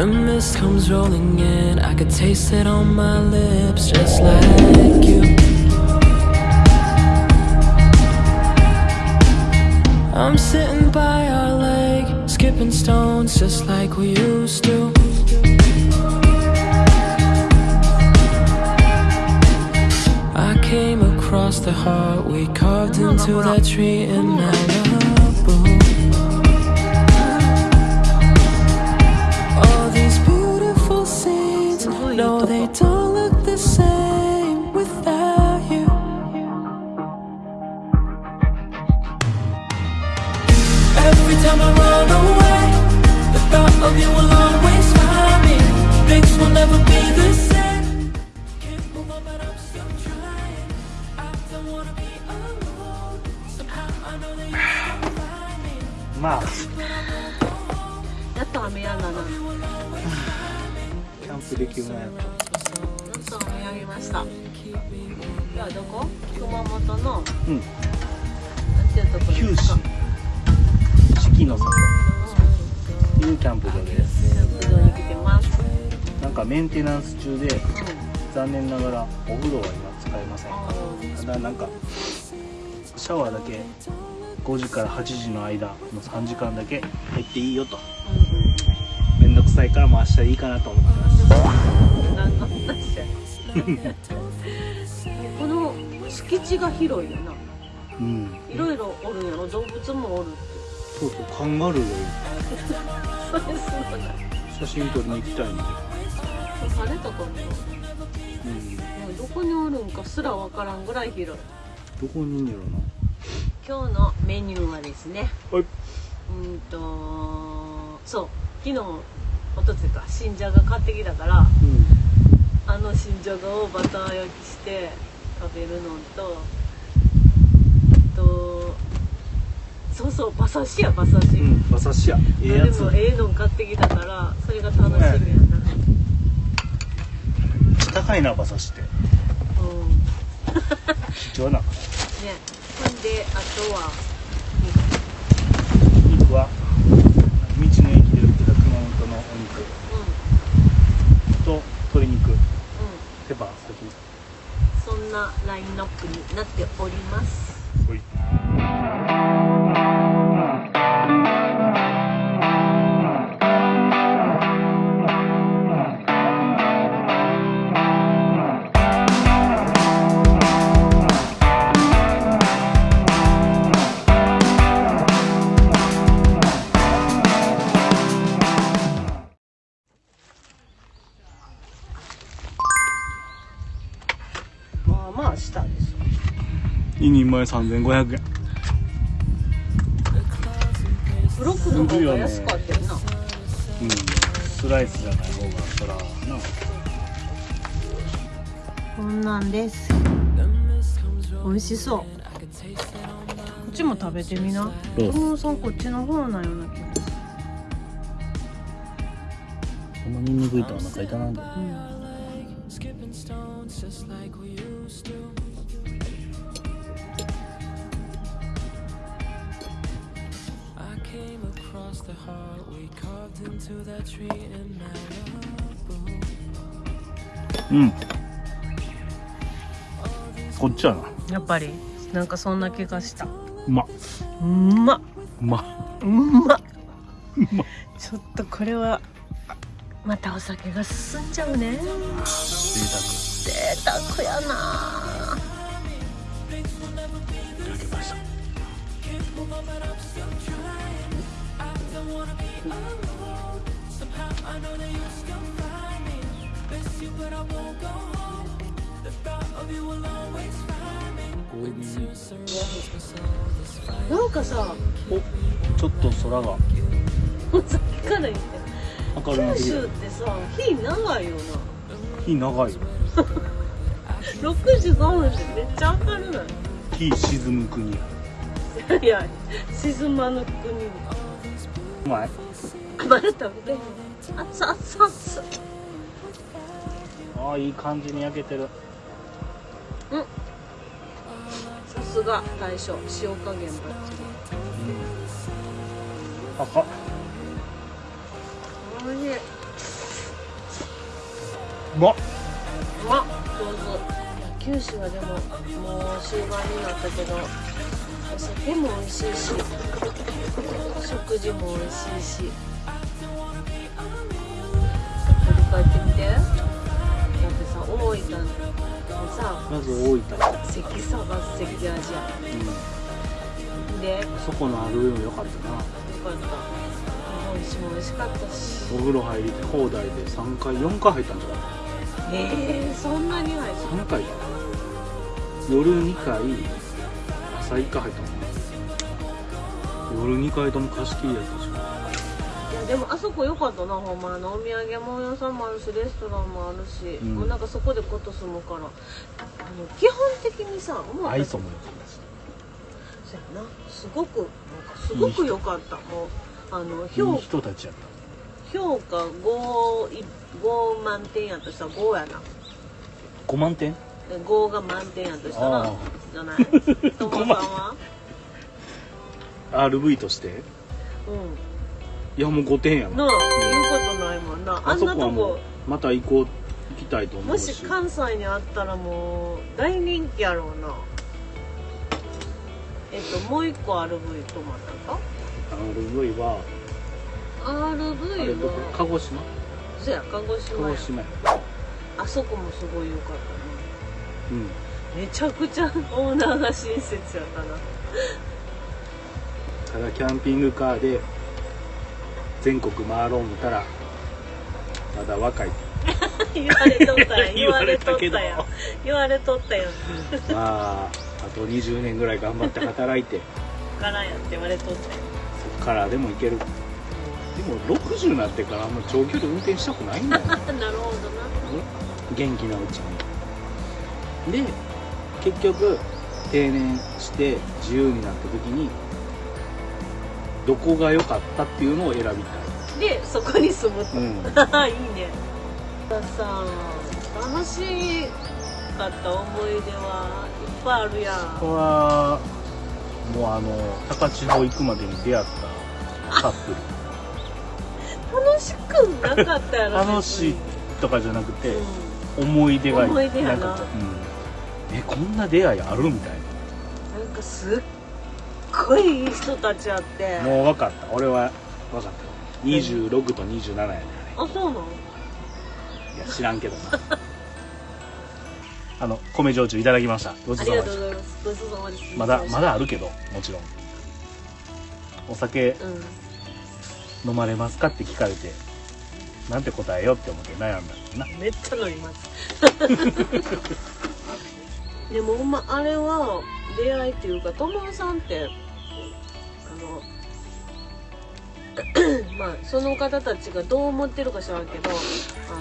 The mist comes rolling in. I could taste it on my lips, just like you. I'm sitting by our lake, skipping stones just like we used to. I came across the heart we carved into that tree and Malibu. scenes, no, they don't look the same without you. Every time I run away, the thought of you will always find me. Things will never be the same. Can't move on, but I'm still trying. I don't wanna be alone. Somehow I know that you still find me. まあやっと雨やんだなキャ ンプできるなややっと雨やみました。今日はどこ？熊本の？うん。なんていうとこです四季の里。というキャンプ場で。すキャンプ場に来てます。なんかメンテナンス中でう残念ながらお風呂は今使えません。ただなんかシャワーだけ5時から8時の間の3時間だけ入っていいよと。ん。めんどくさいからもう明日でいいかなと思ってますこの敷地が広いよな。うん。いろいろおるんやろ動物もおるってそうそうカンガルーがいるそれす。ごいな写真撮りに行きたいんで晴れたかなうんもうどこにおるんかす。らわからんぐらい広いどこにいんやろな今日のメニューはです。ねはいうんとそう昨日おとついか新じゃが買ってきたからうんじゃがをバター焼きして食べるのとあとそうそう馬刺しや馬刺し、うん馬刺しや。ええやつ。でもええの買ってきたからそれが楽しみやな、高いな馬刺しって。うん。貴重な。ね。ほんであとは肉は道の駅で売ってた熊本のお肉うと鶏肉んうん手羽先そんなラインナップになっております。ほいまあまあしたでし2人前3500円。ょブロックの方が安かったよな。うん。スライスじゃない方がそら。なこんなんです。美味しそう。こっちも食べてみな。友野さんこっちの方なような気がすこのニンニクいとお腹痛なんだる、うん、stones just like we used to. I came across the heart we carved into that tree in Malibu. うんこっちやなやっぱりなんかそんな気がしたうまっうんまっうまっうんまっちょっとこれはまたお酒が進んじゃうね贅贅沢やな。沢いただきました。なんかさおちょっと空が。さっきから言って九州ってさ日長いよな。日長いよ 6時5分ってめっちゃ明るない日沈む国。いや沈まぬ国。うまいまだ食べて熱々熱々ああいい感じに焼けてる。さすが大将塩加減バッチうん。赤。おいしい。うまっ。まっ上手九州はでももう終盤になったけどお酒も美味しいし食事も美味しいし振り返ってみて。だってさ大分でさまず大分、関サバ関アジア。うん、でよそこのある上も良かったな。かった。日本酒も美味しかったし。お風呂入り放題で3回4回入ったんじゃない？えー、そんなに入って3回。夜2回朝1回入ったもん夜2回とも貸し切りやったし。いやでもあそこ良かったなほんま。あのお土産物屋さんもあるしレストランもあるし、うん。もうなんかそこでこと住むからあの基本的にさもう愛想も良かったしそうやな。すごくなんかすごく良かった。もうあのいい評人たちやっ評価 5, い5満点やとしたら5やな。た5万点？で5が満点やとしたらじゃない。友さんは？RV として？うん。いやもう5点やななあ言うことないもんな。あんなとこ。また行こう行きたいと思もうし。し関西にあったらもう大人気やろうな。えっともう一個 RV 泊まったか？RV は RV は。鹿児島？そや鹿児鹿島や。児島や。あそこもすごい良かっうん。たなめちゃくちゃオーナーが親切やったな。ただキャンピングカーで全国回ろう思ったらまだ若い。言われとったやん。言われとったやん。言われとったやん。まああと20年ぐらい頑張って働いて。からやって言われとったやん。そっからでも行けるでも60になってからあんま長距離運転したくないんだよ なるほどな。元気なうちに。で結局定年して自由になった時にどこが良かったっていうのを選びたい。でそこに住むと。うん。いいね。さ楽しかった思い出はいっぱいあるやん。これはもうあの高千穂行くまでに出会ったカップ楽しくなかったやルろ楽しいとかじゃなくてうん思い出が思い出やな。んかこう、うん、えこんな出会いあるみたいな。んかすっごいいい人たちあって。なもう分かった。俺は分かった。26と27やねあそうなの？いや知らんけどな。あの米焼酎いただきました。ごちあそうさまでした。りがとうございます。ごちそうさまですまだまだあるけどもちろん。お酒うん飲まれますかって聞かれてなんて答えようって思って悩んだんだな。めっちゃ飲みます。でもほんまあれは出会いっていうか友さんってあの まあその方たちがどう思ってるか知らんけどあ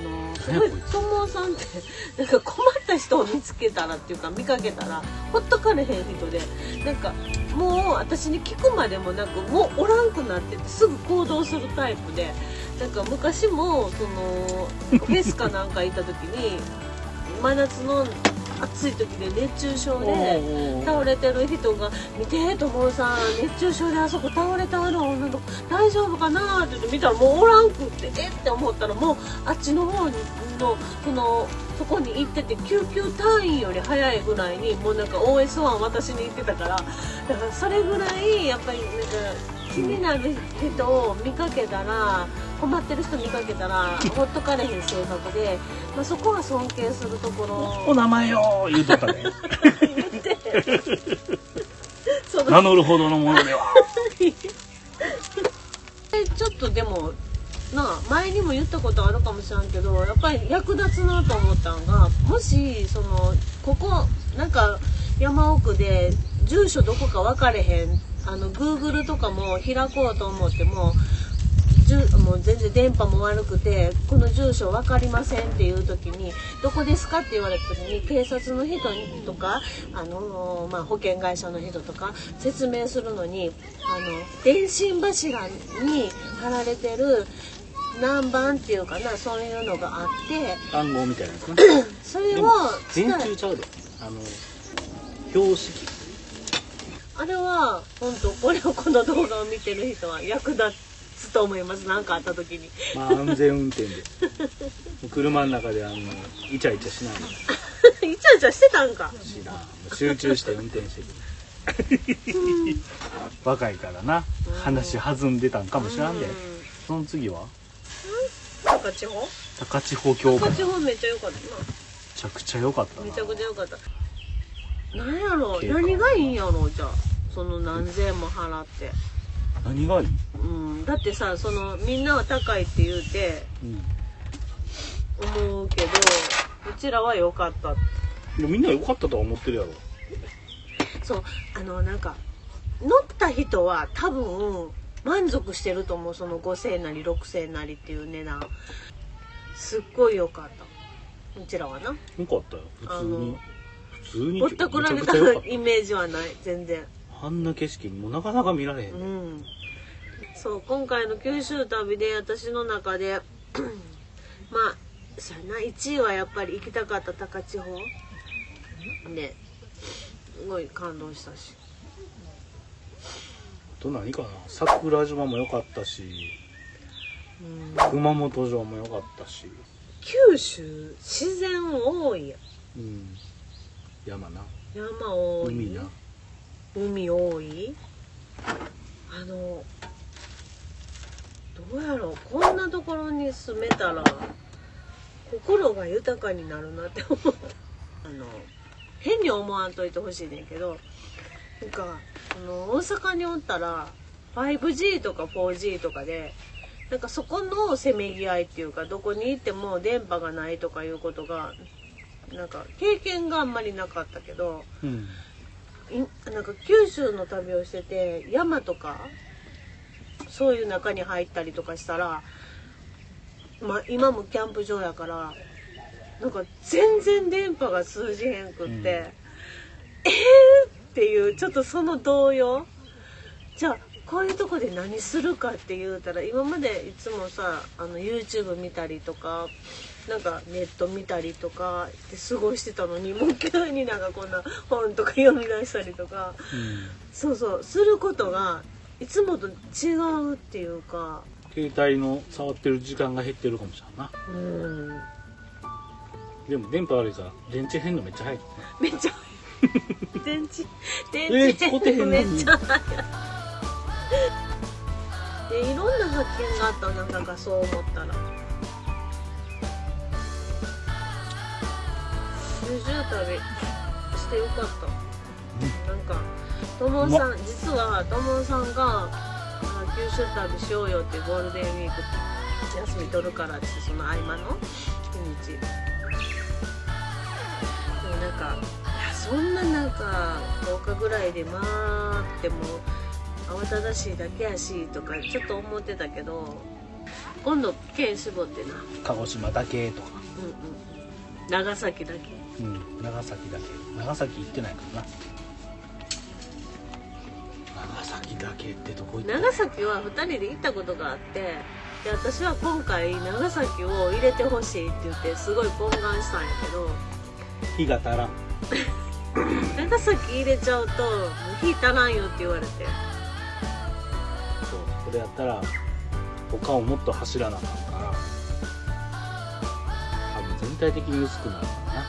のすごい何やこいつ友さんって なんか困った人を見つけたらっていうか見かけたらほっとかれへん人でなんかもう私に聞くまでもなくもうおらんくなっててすぐ行動するタイプでなんか昔もそのフェスかなんか行った時に真夏の暑い時で熱中症で。倒れてる人が「見て友さん熱中症であそこ倒れたあの女の子大丈夫かな?」って言って見たらもうおらんくってえって思ったらもうあっちの方にのそのそこに行ってて救急隊員より早いぐらいにもうなんか OS1 渡しに行ってたからだからそれぐらいやっぱりなんか気になる人を見かけたら困ってる人見かけたらほっとかれへん性格で、まあ、そこは尊敬するところ。お名前よ言うとったね。言って。その名乗るほどのものでは。ちょっとでもな前にも言ったことあるかもしれんけどやっぱり役立つなと思ったんがもしそのここなんか山奥で住所どこか分かれへんあの Google とかも開こうと思ってもじゅもう全然電波も悪くてこの住所分かりませんっていう時にどこですかって言われた時に警察の人とかあの、まあ、保険会社の人とか説明するのにあの電信柱に貼られてる何番っていうかなそういうのがあって。暗号みたいなやつな それをでも伝え電柱ちゃうで。あの標識。あれは本当これをこの動画を見てる人は役立つと思います。何かあった時に。まあ安全運転で。車の中であのイチャイチャしない。で イチャイチャしてたんか。しな集中して運転してる。若いからな。話弾んでたんかもしらんで。うその次は？高千穂？高千穂峡高千穂めっちゃ良かったちゃくちゃ良かったな。なめちゃくちゃ良かった。何やろ？何がいいんやろ？じゃあ。その何千円も払って。何がいい、うん。だってさそのみんなは高いって言うてうん、思うけどうちらは良かった。みんな良かったとは思ってるやろ。そう。あのなんか乗った人は多分満足してると思うその5,000円なり6,000円なりっていう値段。すっごい良かった。うちらはな。良かったよ。普通に。あの普通にぼったくられたた。イメージはない全然。あんな景色もうなかなか見られへん、うん。そう今回の九州旅で私の中で まあそうやな1位はやっぱり行きたかった高千穂。ですごい感動したし。あと何かな。桜島も良かったしうん。熊本城も良かったし。九州自然多い。やんうん。山な。山多い。海な。海多い。あのどうやろう。こんなところに住めたら心が豊かになるなって思った。あの変に思わんといてほしいねんけどなんかあの大阪におったら 5G とか 4G とかでなんかそこのせめぎ合いっていうかどこに行っても電波がないとかいうことがなんか経験があんまりなかったけどうん。いなんか九州の旅をしてて山とかそういう中に入ったりとかしたら、まあ、今もキャンプ場やからなんか全然電波が通じへんくって、うん。えーっていうちょっとその動揺。じゃあこういうとこで何するかって言うたら今までいつもさあの YouTube 見たりとかなんかネット見たりとかで過ごしてたのにもう急になんかこんな本とか読み出したりとか。そうそう。することがいつもと違うっていうか。携帯の触ってる時間が減ってるかもしれんな。うん。でも電波悪いから電池変のめっちゃ早いめっちゃ 電池電え池ー使ってへんのにめっちゃ早いで いろんな発見があったなんだかそう思ったら。九州旅してよかった、なんかともさん実はともさんがあ九州旅しようよってゴールデンウィーク休み取るからってその合間の日にち。でもなんかそんななんか10日ぐらいで回っても慌ただしいだけやしとかちょっと思ってたけど今度県絞ってな。鹿児島だけとか。うんうん。長崎だけ。うん長崎だけ。長崎行ってないからな。長崎だけってとこ行った長崎は2人で行ったことがあってで私は今回長崎を入れてほしいって言ってすごい懇願したんやけど。日が足らん 長崎入れちゃうともう火足らんよって言われて。そうそれやったら他をもっと走らなあかんから多分全体的に薄くなるから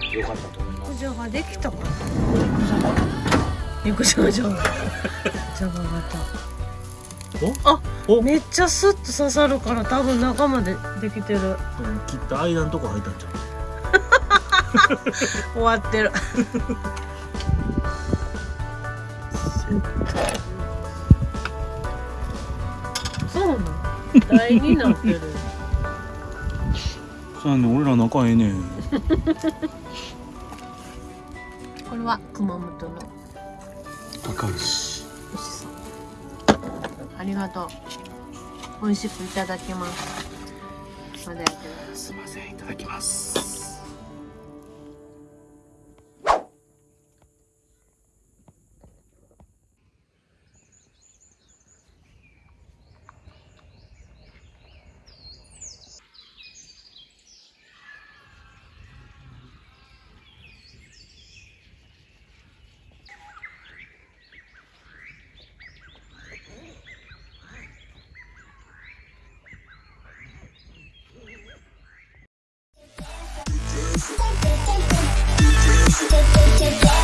な。よかったと思います。陸上ができたかな？陸上場が。ジャガ型。あお？めっちゃスッと刺さるから多分中までできてる。きっと間のとこ入ったんちゃ 終わってる。そうなの。台になってる。うそうやねん俺ら仲ええね。んこれは熊本の。わかるし牛さんありがとう。美味しくいただきます。まだやってるすいません。いただきます to go.